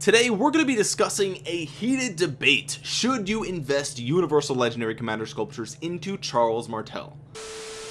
Today we're going to be discussing a heated debate. Should you invest universal legendary commander sculptures into Charles Martel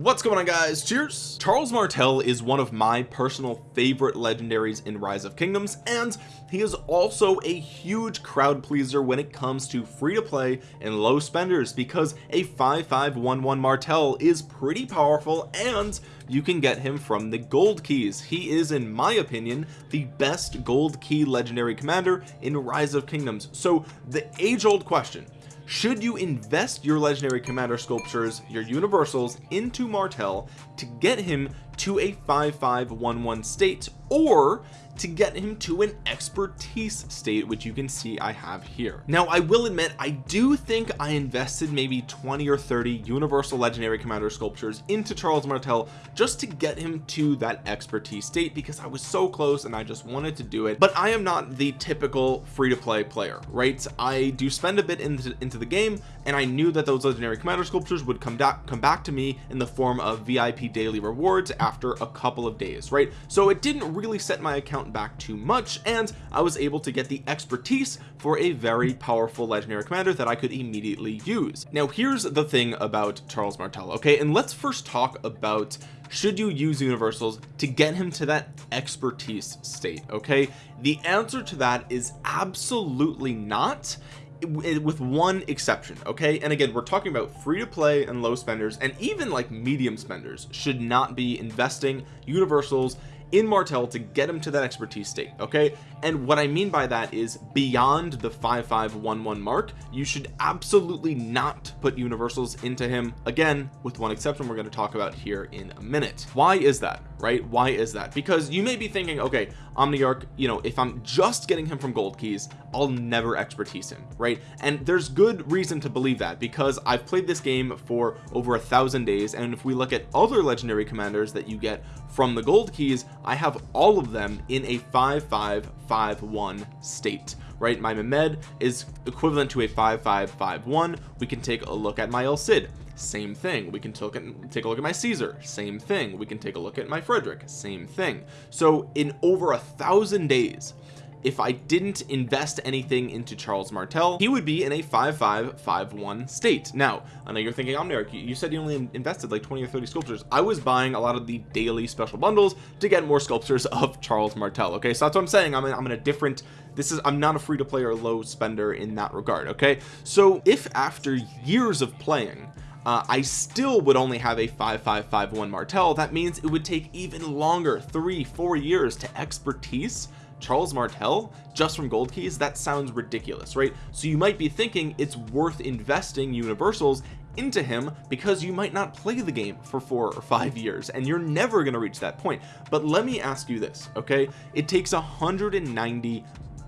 what's going on guys? Cheers. Charles Martel is one of my personal favorite legendaries in rise of kingdoms and he is also a huge crowd pleaser when it comes to free to play and low spenders because a 5511 Martel is pretty powerful and you can get him from the gold keys. He is in my opinion the best gold key legendary commander in rise of kingdoms. So the age-old question should you invest your legendary commander sculptures your universals into Martel to get him to a 5511 state or to get him to an expertise state which you can see I have here. Now I will admit I do think I invested maybe 20 or 30 universal legendary commander sculptures into Charles Martel just to get him to that expertise state because I was so close and I just wanted to do it. But I am not the typical free-to-play player right? I do spend a bit into, into the game and I knew that those legendary commander sculptures would come back come back to me in the form of VIP daily rewards after a couple of days right? So it didn't really set my account back too much and I was able to get the expertise for a very powerful legendary commander that I could immediately use. Now here's the thing about Charles Martel okay? And let's first talk about should you use universals to get him to that expertise state okay? The answer to that is absolutely not eh, with one exception okay? And again we're talking about free to play and low spenders and even like medium spenders should not be investing universals in Martel to get him to that expertise state okay? And what I mean by that is beyond the 5511 mark you should absolutely not put universals into him again with one exception we're going to talk about here in a minute. Why is that right? Why is that? Because you may be thinking okay Omniarch you know if I'm just getting him from gold keys I'll never expertise him right? And there's good reason to believe that because I've played this game for over a thousand days and if we look at other legendary commanders that you get from the gold keys I have all of them in a 5551 state right? My Mehmed is equivalent to a 5551 we can take a look at my El Cid. Same thing. We can take, take a look at my Caesar. Same thing. We can take a look at my Frederick. Same thing. So in over a thousand days if I didn't invest anything into Charles Martel he would be in a 5551 state. Now I know you're thinking Omniarch you said you only invested like 20 or 30 sculptures. I was buying a lot of the daily special bundles to get more sculptures of Charles Martel okay? So that's what I'm saying. I'm in, I'm in a different this is I'm not a free to play or low spender in that regard okay? So if after years of playing uh, I still would only have a 5551 Martel that means it would take even longer three four years to expertise Charles Martel just from gold keys that sounds ridiculous right? So you might be thinking it's worth investing universals into him because you might not play the game for four or five years and you're never going to reach that point. But let me ask you this okay? It takes 190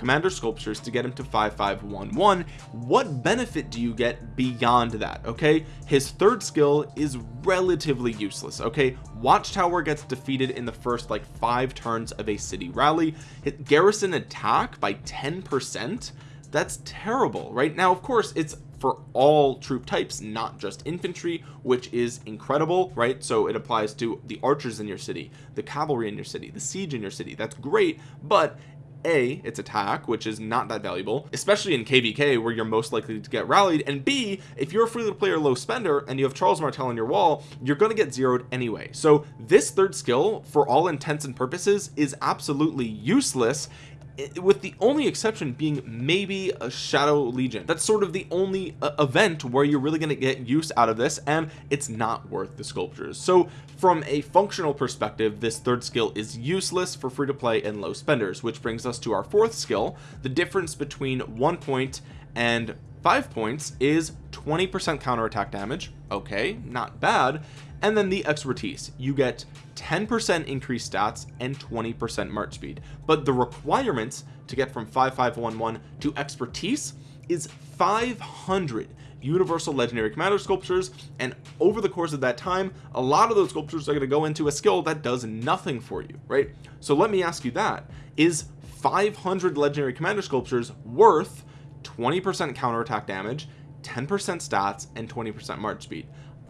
commander sculptures to get him to 5511 what benefit do you get beyond that okay? His third skill is relatively useless okay? Watchtower gets defeated in the first like five turns of a city rally. Hit garrison attack by 10 percent. That's terrible right? Now of course it's for all troop types not just infantry which is incredible right? So it applies to the archers in your city the cavalry in your city the siege in your city. That's great but a its attack which is not that valuable especially in kvk where you're most likely to get rallied. And b if you're a free to play or low spender and you have charles martel on your wall you're going to get zeroed anyway. So this third skill for all intents and purposes is absolutely useless with the only exception being maybe a shadow legion. That's sort of the only uh, event where you're really going to get use out of this and it's not worth the sculptures. So from a functional perspective this third skill is useless for free to play and low spenders which brings us to our fourth skill the difference between one point and five points is 20 percent counterattack damage okay not bad. And then the expertise you get 10% increased stats and 20% march speed. But the requirements to get from 5511 to expertise is 500 universal legendary commander sculptures. And over the course of that time a lot of those sculptures are going to go into a skill that does nothing for you right? So let me ask you that. Is 500 legendary commander sculptures worth 20% counterattack damage 10% stats and 20% march speed.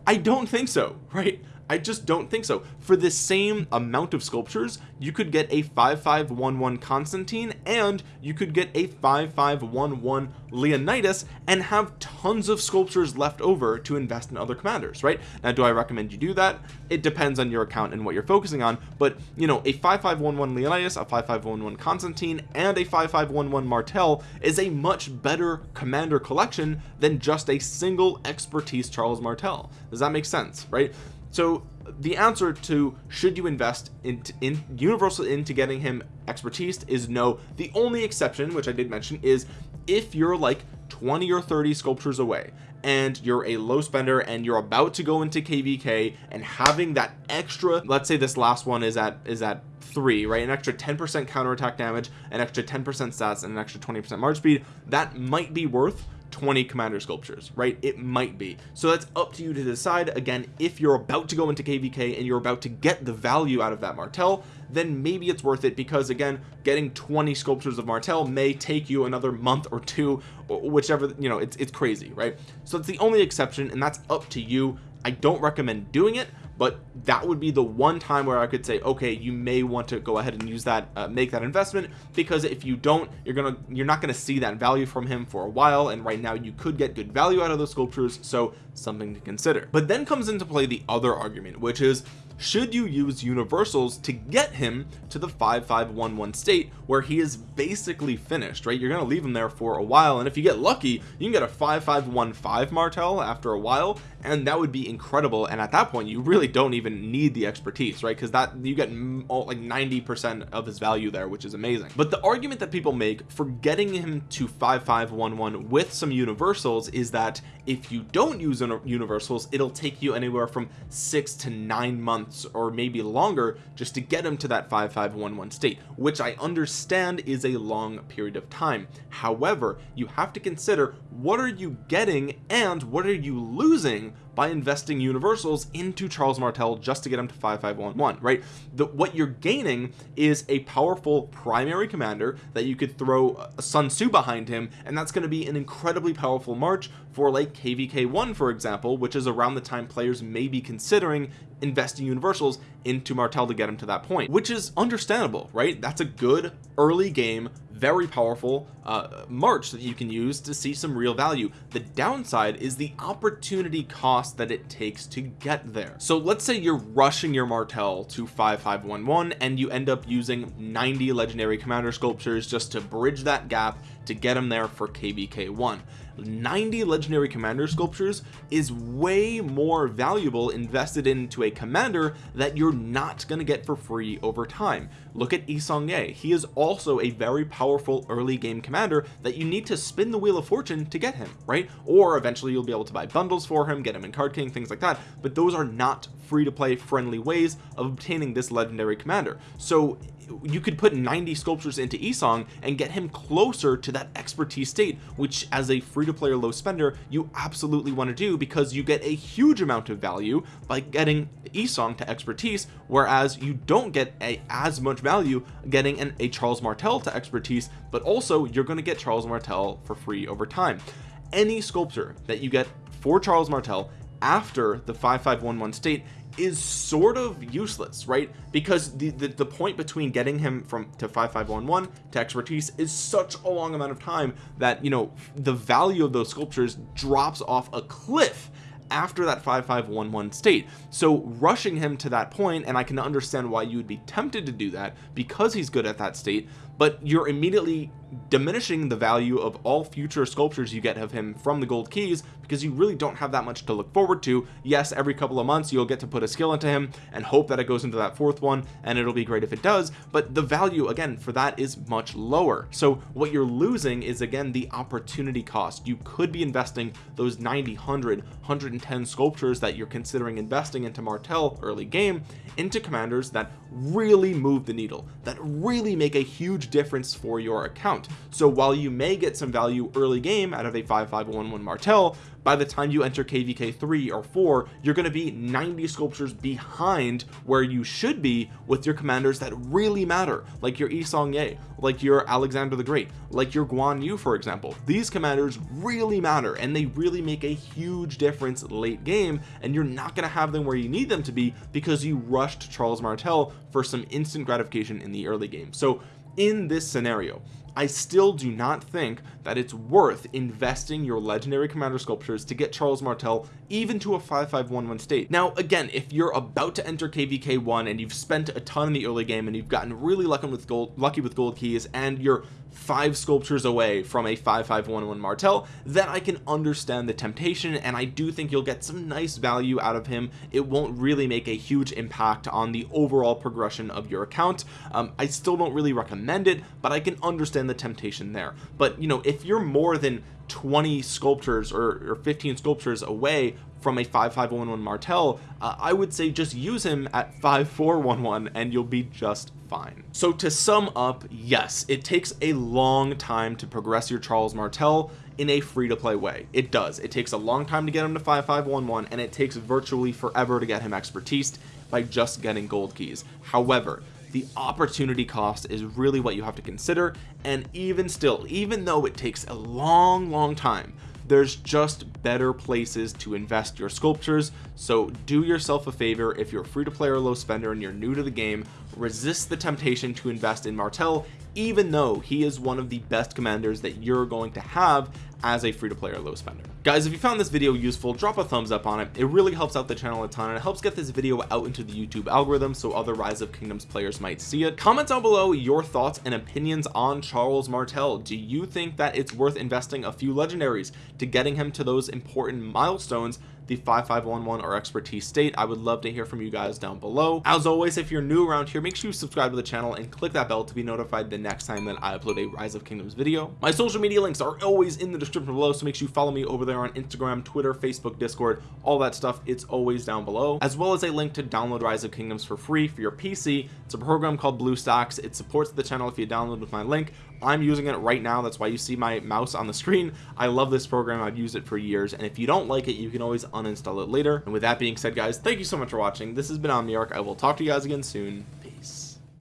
I don't think so right I just don't think so. For the same amount of sculptures you could get a 5511 Constantine and you could get a 5511 Leonidas and have tons of sculptures left over to invest in other commanders right? Now do I recommend you do that? It depends on your account and what you're focusing on but you know a 5511 Leonidas a 5511 Constantine and a 5511 Martel is a much better commander collection than just a single expertise Charles Martel. Does that make sense right so the answer to should you invest in, in universal into getting him expertise is no. The only exception which I did mention is if you're like 20 or 30 sculptures away and you're a low spender and you're about to go into kvk and having that extra let's say this last one is at is at three right an extra 10 percent counterattack damage an extra 10 percent stats and an extra 20 percent march speed that might be worth 20 commander sculptures right? It might be. So that's up to you to decide. Again if you're about to go into kvk and you're about to get the value out of that martel then maybe it's worth it because again getting 20 sculptures of martel may take you another month or two or whichever you know it's, it's crazy right? So it's the only exception and that's up to you. I don't recommend doing it but that would be the one time where I could say okay you may want to go ahead and use that uh, make that investment because if you don't you're gonna you're not gonna see that value from him for a while and right now you could get good value out of those sculptures so something to consider. But then comes into play the other argument which is should you use universals to get him to the 5511 state where he is basically finished right? You're going to leave him there for a while and if you get lucky you can get a 5515 martel after a while and that would be incredible and at that point you really don't even need the expertise right? Because that you get like 90 percent of his value there which is amazing. But the argument that people make for getting him to 5511 with some universals is that if you don't use universals it'll take you anywhere from six to nine months or maybe longer just to get him to that 5511 state which I understand is a long period of time. However you have to consider what are you getting and what are you losing by investing universals into Charles Martel just to get him to 5511 right? The what you're gaining is a powerful primary commander that you could throw uh, Sun Tzu behind him and that's going to be an incredibly powerful march for like kvk1 for example which is around the time players may be considering investing universals into Martel to get him to that point which is understandable right? That's a good early game very powerful uh, march that you can use to see some real value. The downside is the opportunity cost that it takes to get there. So let's say you're rushing your martel to 5511 and you end up using 90 legendary commander sculptures just to bridge that gap to get them there for kvk1 90 legendary commander sculptures is way more valuable invested into a commander that you're not going to get for free over time. Look at Yi Seong-Gye he is also a very powerful early game commander that you need to spin the wheel of fortune to get him right? Or eventually you'll be able to buy bundles for him get him in card king things like that. But those are not free to play friendly ways of obtaining this legendary commander. So you could put 90 sculptures into Yi Seong and get him closer to that expertise state which as a free-to-play low spender you absolutely want to do because you get a huge amount of value by getting Yi Seong to expertise whereas you don't get a as much value getting an a Charles Martel to expertise but also you're going to get Charles Martel for free over time. Any sculpture that you get for Charles Martel after the 5511 state is sort of useless right? Because the, the, the point between getting him from to 5511 to expertise is such a long amount of time that you know the value of those sculptures drops off a cliff after that 5511 state. So rushing him to that point and I can understand why you would be tempted to do that because he's good at that state but you're immediately diminishing the value of all future sculptures you get of him from the gold keys because you really don't have that much to look forward to. Yes every couple of months you'll get to put a skill into him and hope that it goes into that fourth one and it'll be great if it does but the value again for that is much lower. So what you're losing is again the opportunity cost. You could be investing those 90 100 110 sculptures that you're considering investing into Martel early game into commanders that really move the needle that really make a huge difference for your account. So while you may get some value early game out of a 5511 Martel by the time you enter kvk 3 or 4 you're going to be 90 sculptures behind where you should be with your commanders that really matter like your Yi Seong-Gye like your Alexander the Great like your Guan Yu for example. These commanders really matter and they really make a huge difference late game and you're not going to have them where you need them to be because you rushed Charles Martel for some instant gratification in the early game. So in this scenario I still do not think that it's worth investing your legendary commander sculptures to get Charles Martel even to a 5511 state. Now again if you're about to enter kvk1 and you've spent a ton in the early game and you've gotten really lucky with gold lucky with gold keys and you're five sculptures away from a 5511 Martel then I can understand the temptation and I do think you'll get some nice value out of him. It won't really make a huge impact on the overall progression of your account. Um, I still don't really recommend it but I can understand the temptation there. But you know if you're more than 20 sculptures or, or 15 sculptures away from a 5511 Martel uh, I would say just use him at 5411 and you'll be just fine. So to sum up yes it takes a long time to progress your Charles Martel in a free-to-play way. It does. It takes a long time to get him to 5511 and it takes virtually forever to get him expertise by just getting gold keys. However the opportunity cost is really what you have to consider. And even still even though it takes a long long time there's just better places to invest your sculptures. So do yourself a favor. If you're a free to play or low spender and you're new to the game resist the temptation to invest in Martel even though he is one of the best commanders that you're going to have as a free-to-play or low spender guys if you found this video useful drop a thumbs up on it. It really helps out the channel a ton and it helps get this video out into the YouTube algorithm so other rise of kingdoms players might see it. Comment down below your thoughts and opinions on Charles Martel. Do you think that it's worth investing a few legendaries to getting him to those important milestones the 5511 or expertise state. I would love to hear from you guys down below. As always if you're new around here make sure you subscribe to the channel and click that bell to be notified the next time that I upload a rise of kingdoms video. My social media links are always in the description below so make sure you follow me over there on Instagram Twitter Facebook Discord all that stuff. It's always down below as well as a link to download rise of kingdoms for free for your PC it's a program called BlueStacks it supports the channel if you download with my link I'm using it right now. That's why you see my mouse on the screen. I love this program. I've used it for years. And if you don't like it you can always uninstall it later. And with that being said guys thank you so much for watching. This has been Omniarch. I will talk to you guys again soon